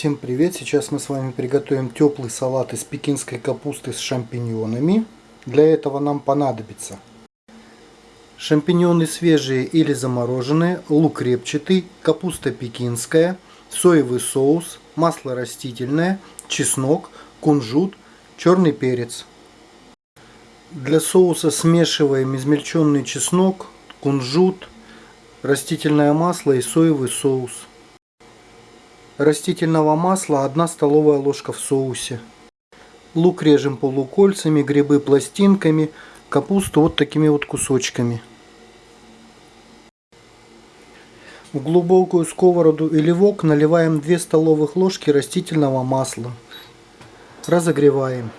Всем привет! Сейчас мы с вами приготовим теплый салат из пекинской капусты с шампиньонами. Для этого нам понадобится шампиньоны свежие или замороженные, лук репчатый, капуста пекинская, соевый соус, масло растительное, чеснок, кунжут, черный перец. Для соуса смешиваем измельченный чеснок, кунжут, растительное масло и соевый соус растительного масла 1 столовая ложка в соусе. Лук режем полукольцами, грибы пластинками, капусту вот такими вот кусочками. В глубокую сковороду или вок наливаем 2 столовых ложки растительного масла. Разогреваем.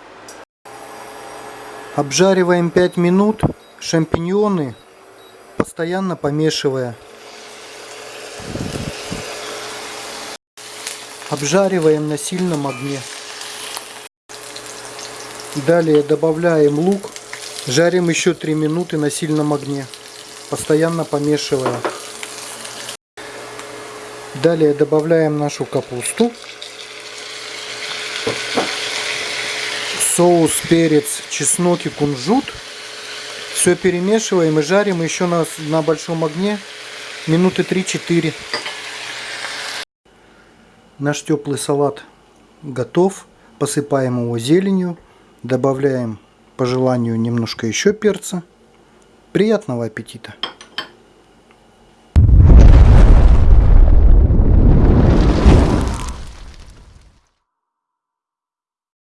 Обжариваем 5 минут шампиньоны, постоянно помешивая. Обжариваем на сильном огне. Далее добавляем лук. Жарим еще 3 минуты на сильном огне, постоянно помешивая. Далее добавляем нашу капусту. Соус, перец, чеснок и кунжут. Все перемешиваем и жарим еще на, на большом огне минуты 3-4. Наш теплый салат готов. Посыпаем его зеленью. Добавляем по желанию немножко еще перца. Приятного аппетита!